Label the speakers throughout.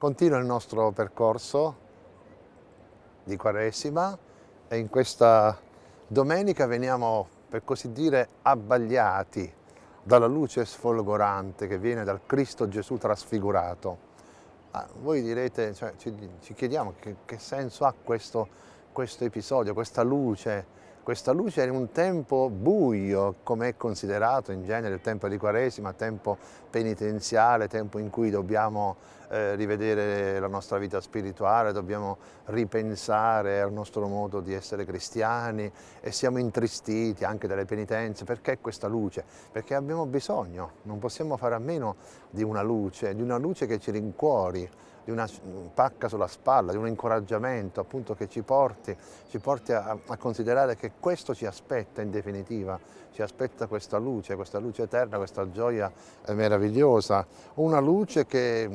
Speaker 1: Continua il nostro percorso di Quaresima e in questa domenica veniamo, per così dire, abbagliati dalla luce sfolgorante che viene dal Cristo Gesù trasfigurato. Ah, voi direte, cioè, ci, ci, chiediamo che, che senso ha questo, questo episodio, questa luce questa luce in un tempo buio, come è considerato in genere il tempo di Quaresima, tempo penitenziale, tempo in cui dobbiamo eh, rivedere la nostra vita spirituale, dobbiamo ripensare al nostro modo di essere cristiani e siamo intristiti anche dalle penitenze. Perché questa luce? Perché abbiamo bisogno, non possiamo fare a meno di una luce, di una luce che ci rincuori, di una pacca sulla spalla, di un incoraggiamento appunto che ci porti, ci porti a, a, considerare che questo ci aspetta in definitiva, ci aspetta questa luce, questa luce eterna, questa gioia eh, meravigliosa, una luce che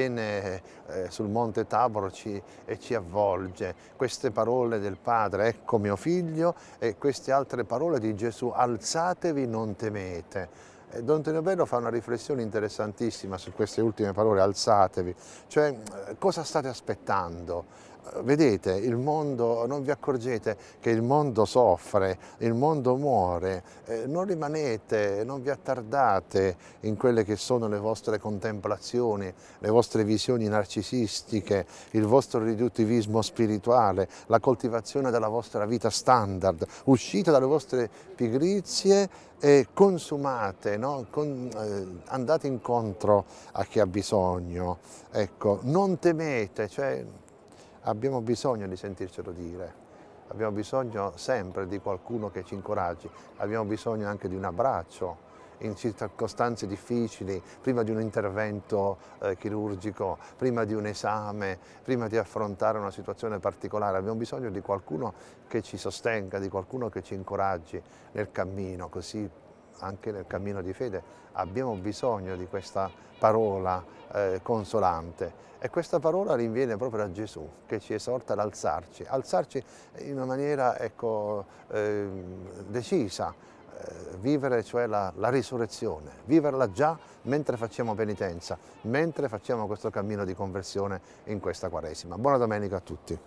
Speaker 1: viene eh, sul monte Tabor ci, e ci avvolge, queste parole del Padre, ecco mio figlio e queste altre parole di Gesù, alzatevi non temete, Don Tonio Bello fa una riflessione interessantissima su queste ultime parole, alzatevi, cioè cosa state aspettando? Vedete, il mondo, non vi accorgete che il mondo soffre, il mondo muore, eh, non rimanete, non vi attardate in quelle che sono le vostre contemplazioni, le vostre visioni narcisistiche, il vostro riduttivismo spirituale, la coltivazione della vostra vita standard, uscite dalle vostre pigrizie e consumate, no? Con, eh, andate incontro a chi ha bisogno, ecco, non temete, cioè, abbiamo bisogno di sentircelo dire, abbiamo bisogno sempre di qualcuno che ci incoraggi, abbiamo bisogno anche di un abbraccio in circostanze difficili, prima di un intervento eh, chirurgico, prima di un esame, prima di affrontare una situazione particolare, abbiamo bisogno di qualcuno che ci sostenga, di qualcuno che ci incoraggi nel cammino, così anche nel cammino di fede abbiamo bisogno di questa parola eh, consolante e questa parola rinviene proprio da Gesù che ci esorta ad alzarci, alzarci in una maniera ecco, eh, decisa, eh, vivere cioè la, la risurrezione, viverla già mentre facciamo penitenza, mentre facciamo questo cammino di conversione in questa Quaresima. Buona domenica a tutti.